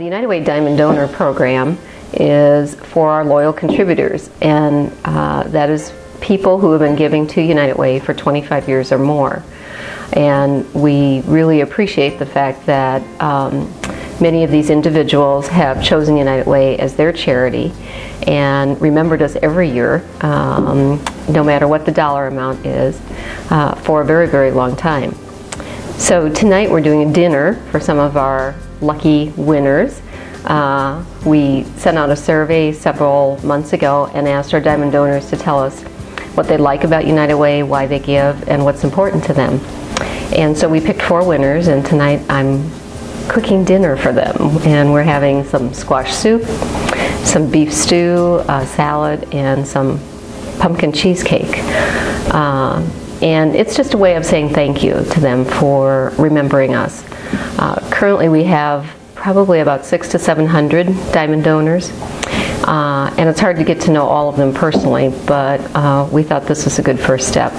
The United Way Diamond Donor Program is for our loyal contributors, and uh, that is people who have been giving to United Way for 25 years or more. And we really appreciate the fact that um, many of these individuals have chosen United Way as their charity and remembered us every year, um, no matter what the dollar amount is, uh, for a very, very long time. So tonight we're doing a dinner for some of our lucky winners. Uh, we sent out a survey several months ago and asked our diamond donors to tell us what they like about United Way, why they give, and what's important to them. And so we picked four winners, and tonight I'm cooking dinner for them. And we're having some squash soup, some beef stew, a salad, and some pumpkin cheesecake. Uh, and it's just a way of saying thank you to them for remembering us. Uh, currently we have probably about six to 700 diamond donors. Uh, and it's hard to get to know all of them personally, but uh, we thought this was a good first step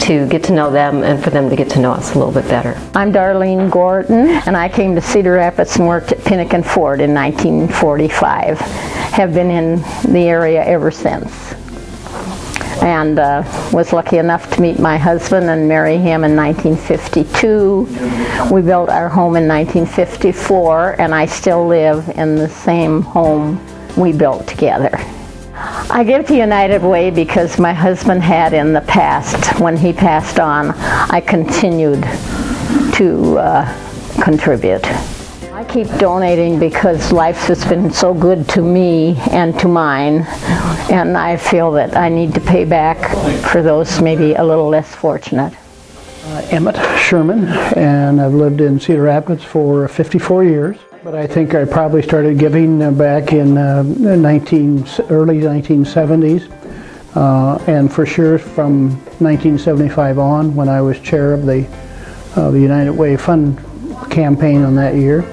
to get to know them and for them to get to know us a little bit better. I'm Darlene Gordon, and I came to Cedar Rapids and worked at Penick & Ford in 1945. Have been in the area ever since and uh, was lucky enough to meet my husband and marry him in 1952. We built our home in 1954 and I still live in the same home we built together. I give to United Way because my husband had in the past, when he passed on, I continued to uh, contribute. I keep donating because life has been so good to me and to mine and I feel that I need to pay back for those maybe a little less fortunate. Uh, Emmett Sherman and I've lived in Cedar Rapids for 54 years but I think I probably started giving uh, back in uh, 19, early 1970s uh, and for sure from 1975 on when I was chair of the, uh, the United Way Fund campaign on that year.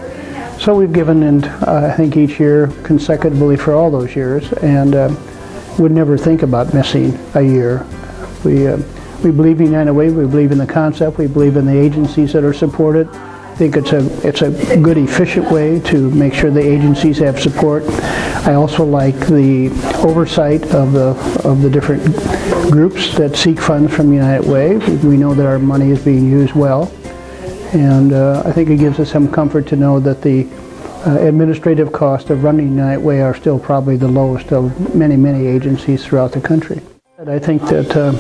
So we've given, in, uh, I think, each year consecutively for all those years, and uh, would never think about missing a year. We, uh, we believe in United Way, we believe in the concept, we believe in the agencies that are supported. I think it's a, it's a good, efficient way to make sure the agencies have support. I also like the oversight of the, of the different groups that seek funds from United Way. We know that our money is being used well. And uh, I think it gives us some comfort to know that the uh, administrative costs of running United Way are still probably the lowest of many, many agencies throughout the country. And I think that uh,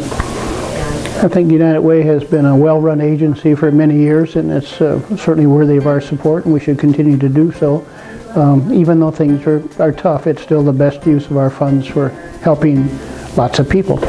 I think United Way has been a well-run agency for many years, and it's certainly worthy of our support, and we should continue to do so. Um, even though things are, are tough, it's still the best use of our funds for helping lots of people.